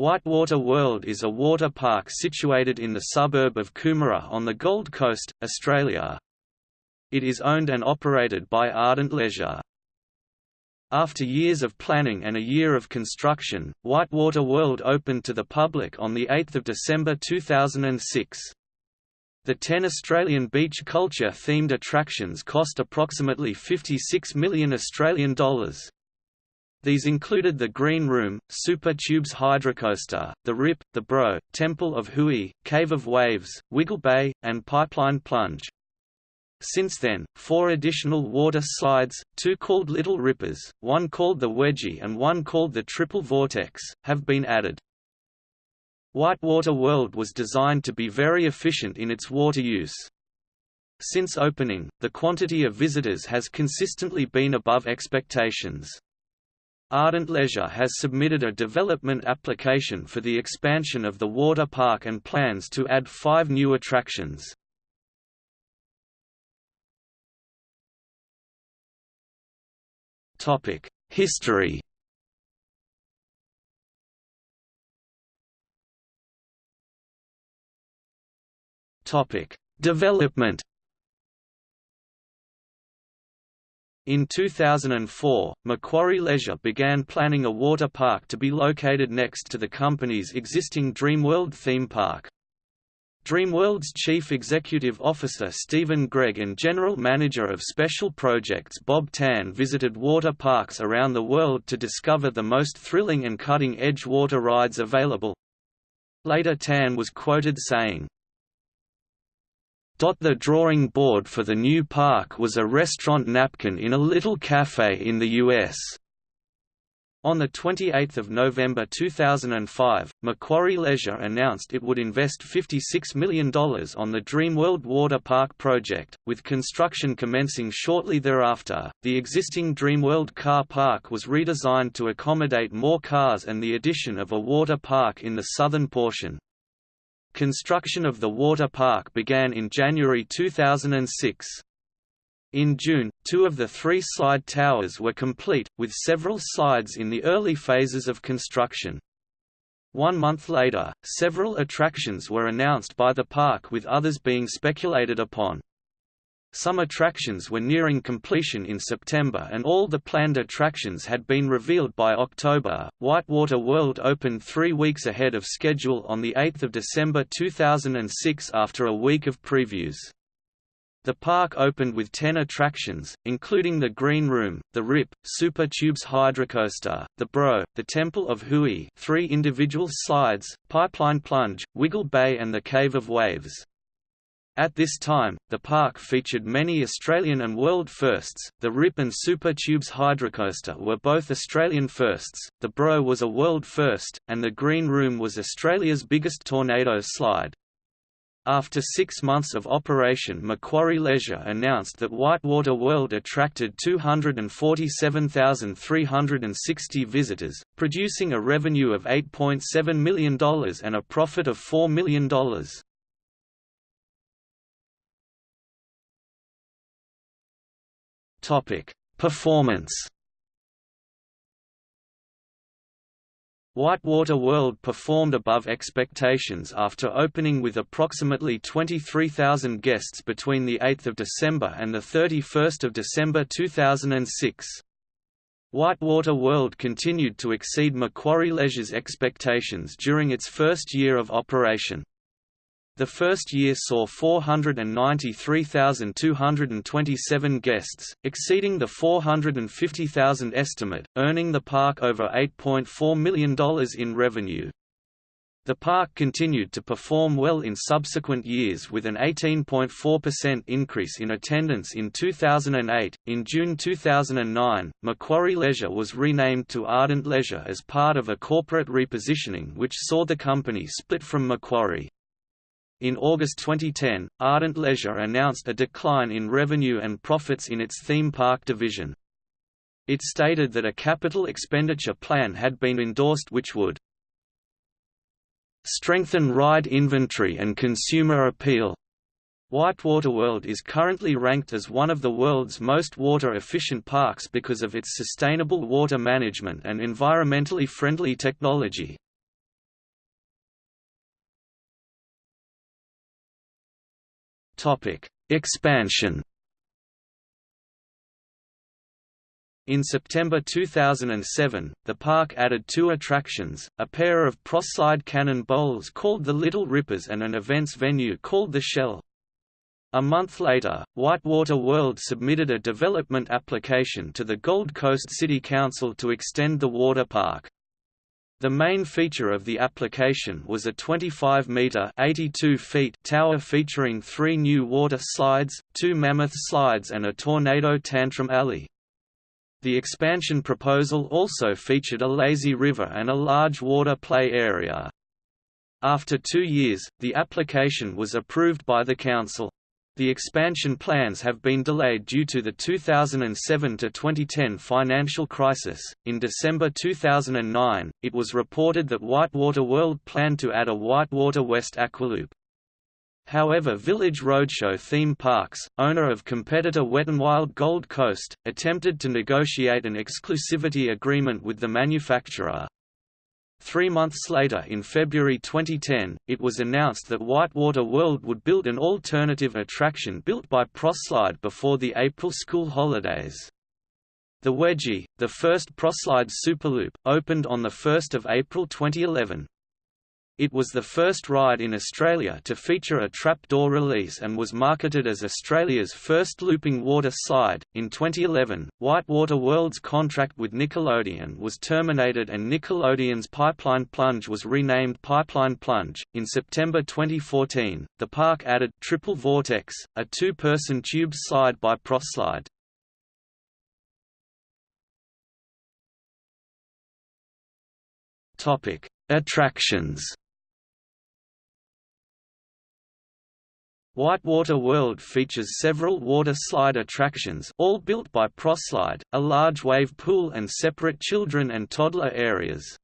Whitewater World is a water park situated in the suburb of Coomera on the Gold Coast, Australia. It is owned and operated by Ardent Leisure. After years of planning and a year of construction, Whitewater World opened to the public on 8 December 2006. The 10 Australian beach culture-themed attractions cost approximately 56 million Australian dollars. These included the Green Room, Super Tubes Hydrocoaster, the Rip, the Bro, Temple of Huey, Cave of Waves, Wiggle Bay, and Pipeline Plunge. Since then, four additional water slides, two called Little Rippers, one called the Wedgie and one called the Triple Vortex, have been added. Whitewater World was designed to be very efficient in its water use. Since opening, the quantity of visitors has consistently been above expectations. Ardent Leisure has submitted a development application for the expansion of the water park and plans to add five new attractions. History Development In 2004, Macquarie Leisure began planning a water park to be located next to the company's existing Dreamworld theme park. Dreamworld's Chief Executive Officer Stephen Gregg and General Manager of Special Projects Bob Tan visited water parks around the world to discover the most thrilling and cutting-edge water rides available. Later Tan was quoted saying, the drawing board for the new park was a restaurant napkin in a little cafe in the U.S. On 28 November 2005, Macquarie Leisure announced it would invest $56 million on the Dreamworld Water Park project, with construction commencing shortly thereafter. The existing Dreamworld car park was redesigned to accommodate more cars and the addition of a water park in the southern portion, Construction of the water park began in January 2006. In June, two of the three slide towers were complete, with several slides in the early phases of construction. One month later, several attractions were announced by the park with others being speculated upon. Some attractions were nearing completion in September and all the planned attractions had been revealed by October. Whitewater World opened three weeks ahead of schedule on 8 December 2006 after a week of previews. The park opened with 10 attractions, including the Green Room, the Rip, Super Tubes Hydrocoaster, the Bro, the Temple of Huey three individual slides, Pipeline Plunge, Wiggle Bay and the Cave of Waves. At this time, the park featured many Australian and world firsts. The Rip and Super Tubes Hydrocoaster were both Australian firsts, the Bro was a world first, and the Green Room was Australia's biggest tornado slide. After six months of operation Macquarie Leisure announced that Whitewater World attracted 247,360 visitors, producing a revenue of $8.7 million and a profit of $4 million. Topic: Performance. Whitewater World performed above expectations after opening with approximately 23,000 guests between 8 December and 31 December 2006. Whitewater World continued to exceed Macquarie Leisure's expectations during its first year of operation. The first year saw 493,227 guests, exceeding the 450,000 estimate, earning the park over $8.4 million in revenue. The park continued to perform well in subsequent years with an 18.4% increase in attendance in 2008. In June 2009, Macquarie Leisure was renamed to Ardent Leisure as part of a corporate repositioning which saw the company split from Macquarie. In August 2010, Ardent Leisure announced a decline in revenue and profits in its theme park division. It stated that a capital expenditure plan had been endorsed which would strengthen ride inventory and consumer appeal. Whitewater World is currently ranked as one of the world's most water-efficient parks because of its sustainable water management and environmentally friendly technology. Expansion In September 2007, the park added two attractions, a pair of cross-slide cannon bowls called the Little Rippers and an events venue called the Shell. A month later, Whitewater World submitted a development application to the Gold Coast City Council to extend the water park. The main feature of the application was a 25-metre tower featuring three new water slides, two mammoth slides and a tornado tantrum alley. The expansion proposal also featured a lazy river and a large water play area. After two years, the application was approved by the Council. The expansion plans have been delayed due to the 2007 to 2010 financial crisis. In December 2009, it was reported that Whitewater World planned to add a Whitewater West Aqualoop. However Village Roadshow Theme Parks, owner of competitor Wet n Wild Gold Coast, attempted to negotiate an exclusivity agreement with the manufacturer. Three months later in February 2010, it was announced that Whitewater World would build an alternative attraction built by Proslide before the April school holidays. The Wedgie, the first Proslide Superloop, opened on 1 April 2011. It was the first ride in Australia to feature a trapdoor release and was marketed as Australia's first looping water slide. In 2011, Whitewater World's contract with Nickelodeon was terminated and Nickelodeon's Pipeline Plunge was renamed Pipeline Plunge. In September 2014, the park added Triple Vortex, a two person tube slide by Proslide. Topic: Attractions Whitewater World features several water slide attractions all built by Proslide, a large wave pool and separate children and toddler areas.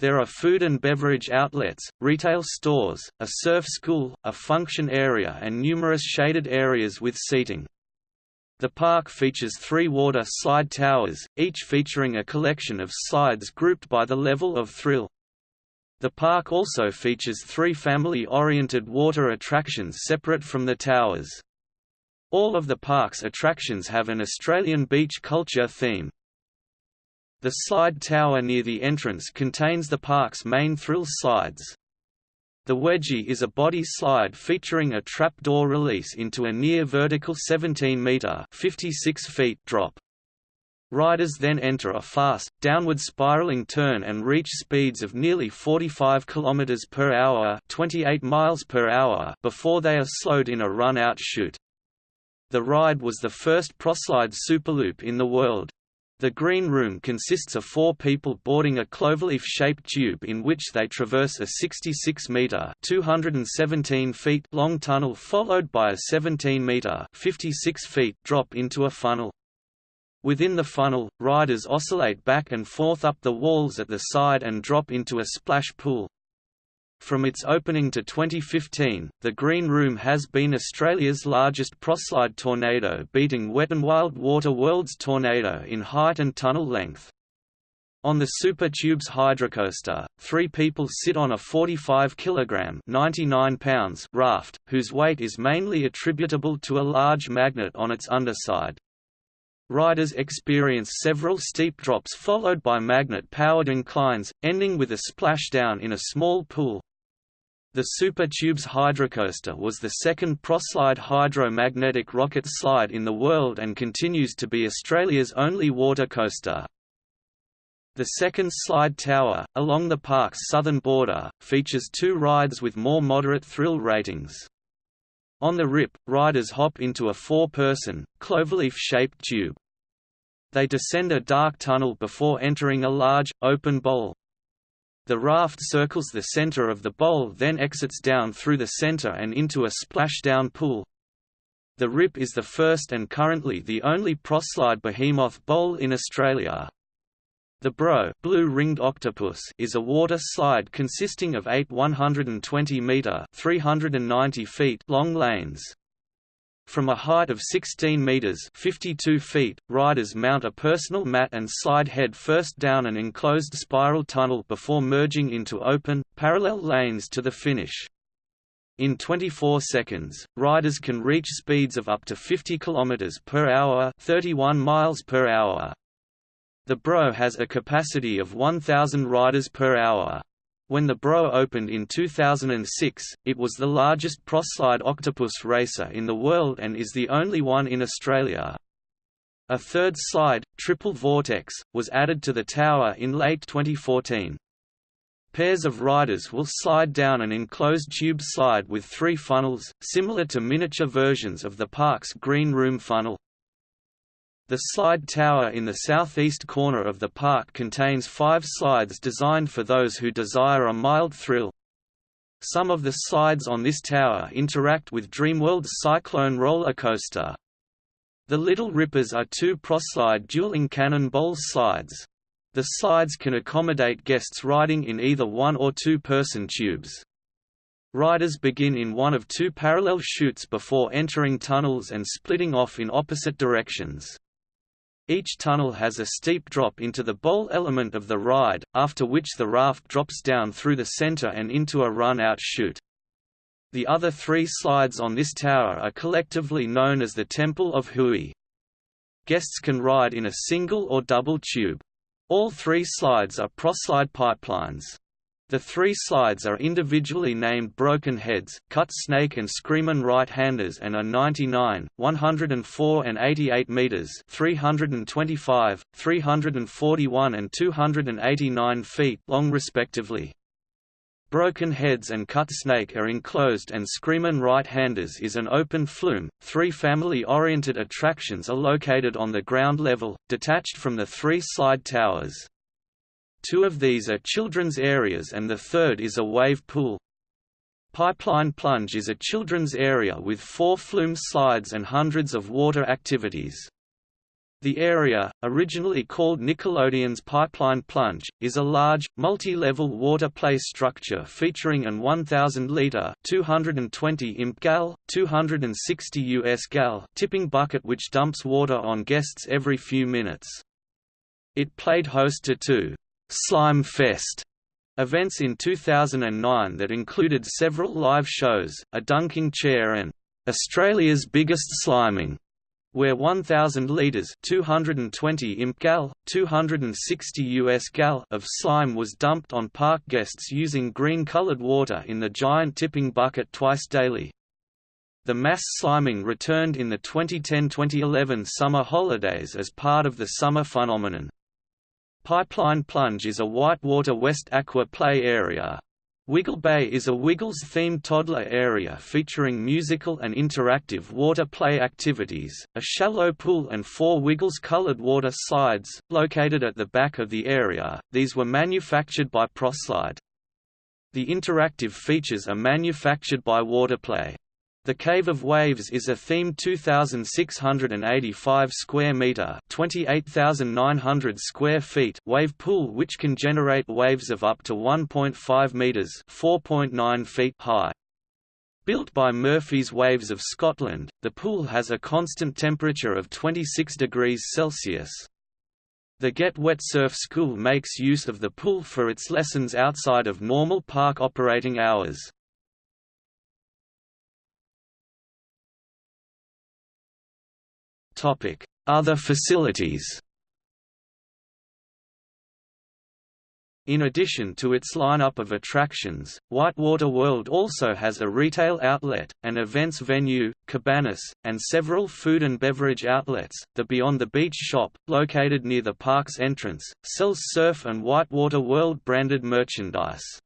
There are food and beverage outlets, retail stores, a surf school, a function area and numerous shaded areas with seating. The park features three water slide towers, each featuring a collection of slides grouped by the level of thrill. The park also features three family-oriented water attractions separate from the towers. All of the park's attractions have an Australian beach culture theme. The slide tower near the entrance contains the park's main thrill slides. The Wedgie is a body slide featuring a trapdoor release into a near-vertical 17-metre drop. Riders then enter a fast, downward spiraling turn and reach speeds of nearly 45 km per hour, 28 miles per hour before they are slowed in a run-out chute. The ride was the first Proslide Superloop in the world. The Green Room consists of four people boarding a cloverleaf-shaped tube in which they traverse a 66-metre (217 feet) long tunnel followed by a 17-metre (56 feet) drop into a funnel. Within the funnel, riders oscillate back and forth up the walls at the side and drop into a splash pool. From its opening to 2015, the Green Room has been Australia's largest proslide tornado beating Wet n Wild Water World's tornado in height and tunnel length. On the Super Tubes hydrocoaster, three people sit on a 45 kg 99 pounds raft, whose weight is mainly attributable to a large magnet on its underside. Riders experience several steep drops followed by magnet-powered inclines, ending with a splashdown in a small pool. The Super Tubes hydrocoaster was the second Proslide hydro-magnetic rocket slide in the world and continues to be Australia's only water coaster. The second slide tower, along the park's southern border, features two rides with more moderate thrill ratings. On the Rip, riders hop into a four-person, cloverleaf-shaped tube. They descend a dark tunnel before entering a large, open bowl. The raft circles the center of the bowl then exits down through the center and into a splashdown pool. The Rip is the first and currently the only proslide behemoth bowl in Australia. The Bro blue-ringed octopus is a water slide consisting of eight 120-metre 390 feet long lanes. From a height of 16 meters (52 feet), riders mount a personal mat and slide head first down an enclosed spiral tunnel before merging into open, parallel lanes to the finish. In 24 seconds, riders can reach speeds of up to 50 km per hour, 31 miles per hour. The Bro has a capacity of 1,000 riders per hour. When the Bro opened in 2006, it was the largest ProSlide octopus racer in the world and is the only one in Australia. A third slide, Triple Vortex, was added to the tower in late 2014. Pairs of riders will slide down an enclosed tube slide with three funnels, similar to miniature versions of the park's green room funnel. The slide tower in the southeast corner of the park contains five slides designed for those who desire a mild thrill. Some of the slides on this tower interact with Dreamworld's Cyclone roller coaster. The Little Rippers are two ProSlide dueling cannonball slides. The slides can accommodate guests riding in either one or two-person tubes. Riders begin in one of two parallel chutes before entering tunnels and splitting off in opposite directions. Each tunnel has a steep drop into the bowl element of the ride, after which the raft drops down through the center and into a run-out chute. The other three slides on this tower are collectively known as the Temple of Huey. Guests can ride in a single or double tube. All three slides are ProSlide pipelines. The three slides are individually named Broken Heads, Cut Snake and Screamin' Right-Handers and are 99, 104 and 88 meters 325, 341 and 289 feet long respectively. Broken Heads and Cut Snake are enclosed and Screamin' Right-Handers is an open flume. Three family-oriented attractions are located on the ground level, detached from the three slide towers. Two of these are children's areas and the third is a wave pool. Pipeline Plunge is a children's area with four flume slides and hundreds of water activities. The area, originally called Nickelodeon's Pipeline Plunge, is a large, multi-level water play structure featuring an 1,000-liter (220 imp gal, 260 US gal) tipping bucket which dumps water on guests every few minutes. It played host to two Slime Fest events in 2009 that included several live shows, a dunking chair and Australia's biggest sliming, where 1,000 litres 220 imp gal, 260 US gal of slime was dumped on park guests using green-coloured water in the giant tipping bucket twice daily. The mass sliming returned in the 2010–2011 summer holidays as part of the summer phenomenon. Pipeline Plunge is a whitewater West Aqua play area. Wiggle Bay is a Wiggles-themed toddler area featuring musical and interactive water play activities, a shallow pool and four Wiggles-colored water slides, located at the back of the area. These were manufactured by ProSlide. The interactive features are manufactured by Waterplay. The Cave of Waves is a themed 2,685 square meter (28,900 square feet) wave pool which can generate waves of up to 1.5 meters (4.9 feet) high. Built by Murphy's Waves of Scotland, the pool has a constant temperature of 26 degrees Celsius. The Get Wet Surf School makes use of the pool for its lessons outside of normal park operating hours. Other facilities In addition to its lineup of attractions, Whitewater World also has a retail outlet, an events venue, cabanas, and several food and beverage outlets. The Beyond the Beach shop, located near the park's entrance, sells surf and Whitewater World branded merchandise.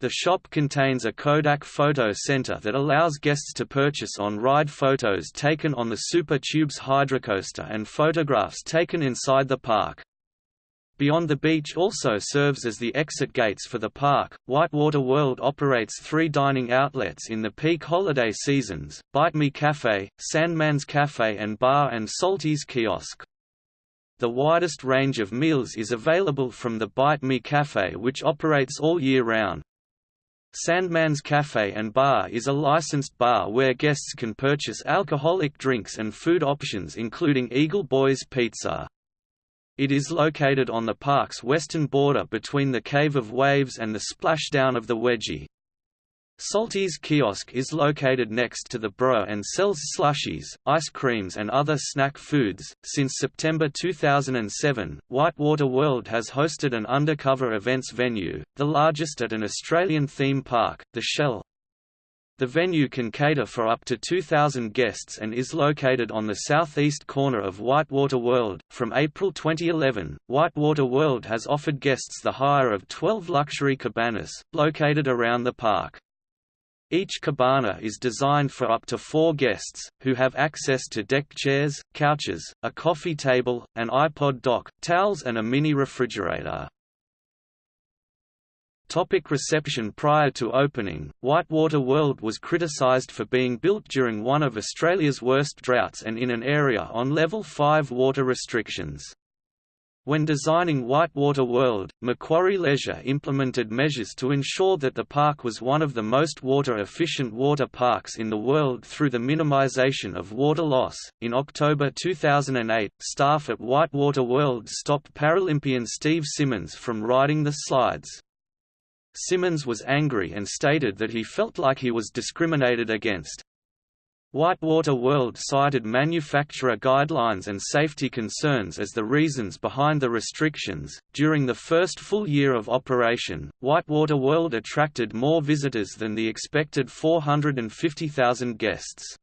The shop contains a Kodak photo center that allows guests to purchase on-ride photos taken on the Super Tubes hydrocoaster and photographs taken inside the park. Beyond the Beach also serves as the exit gates for the park. Whitewater World operates three dining outlets in the peak holiday seasons Bite Me Cafe, Sandman's Cafe, and Bar and Salty's Kiosk. The widest range of meals is available from the Bite Me Cafe, which operates all year round. Sandman's Cafe and Bar is a licensed bar where guests can purchase alcoholic drinks and food options including Eagle Boys Pizza. It is located on the park's western border between the Cave of Waves and the splashdown of the Wedgie. Salty's kiosk is located next to the Bro and sells slushies, ice creams and other snack foods. Since September 2007, Whitewater World has hosted an undercover events venue, the largest at an Australian theme park, the Shell. The venue can cater for up to 2,000 guests and is located on the southeast corner of Whitewater World. From April 2011, Whitewater World has offered guests the hire of 12 luxury cabanas, located around the park. Each cabana is designed for up to four guests, who have access to deck chairs, couches, a coffee table, an iPod dock, towels and a mini refrigerator. Topic reception Prior to opening, Whitewater World was criticised for being built during one of Australia's worst droughts and in an area on Level 5 water restrictions. When designing Whitewater World, Macquarie Leisure implemented measures to ensure that the park was one of the most water-efficient water parks in the world through the minimization of water loss. In October 2008, staff at Whitewater World stopped Paralympian Steve Simmons from riding the slides. Simmons was angry and stated that he felt like he was discriminated against. Whitewater World cited manufacturer guidelines and safety concerns as the reasons behind the restrictions. During the first full year of operation, Whitewater World attracted more visitors than the expected 450,000 guests.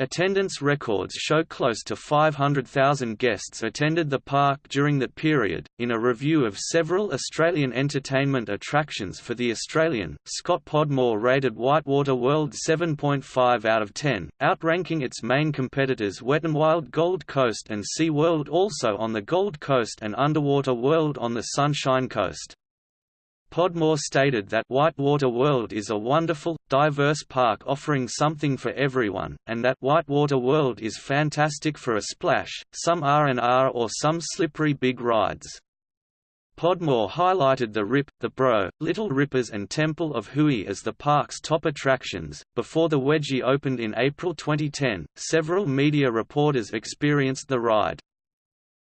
Attendance records show close to 500,000 guests attended the park during that period. In a review of several Australian entertainment attractions for The Australian, Scott Podmore rated Whitewater World 7.5 out of 10, outranking its main competitors Wet n Wild Gold Coast and Sea World also on the Gold Coast and Underwater World on the Sunshine Coast. Podmore stated that Whitewater World is a wonderful, diverse park offering something for everyone, and that Whitewater World is fantastic for a splash, some R&R or some slippery big rides. Podmore highlighted the Rip, the Bro, Little Rippers and Temple of Huey as the park's top attractions. Before the Wedgie opened in April 2010, several media reporters experienced the ride.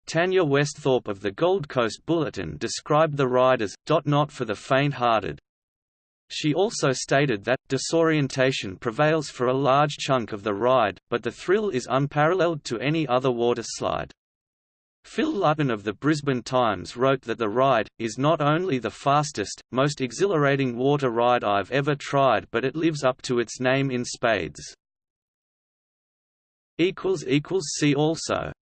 Tanya Westhorpe of the Gold Coast Bulletin described the ride as, not for the faint-hearted. She also stated that, disorientation prevails for a large chunk of the ride, but the thrill is unparalleled to any other water slide. Phil Lutton of the Brisbane Times wrote that the ride, is not only the fastest, most exhilarating water ride I've ever tried but it lives up to its name in spades. See also